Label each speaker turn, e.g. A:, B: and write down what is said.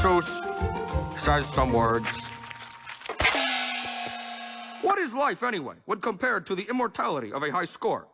A: Seuss says some words. What is life, anyway, when compared to the immortality of a high score?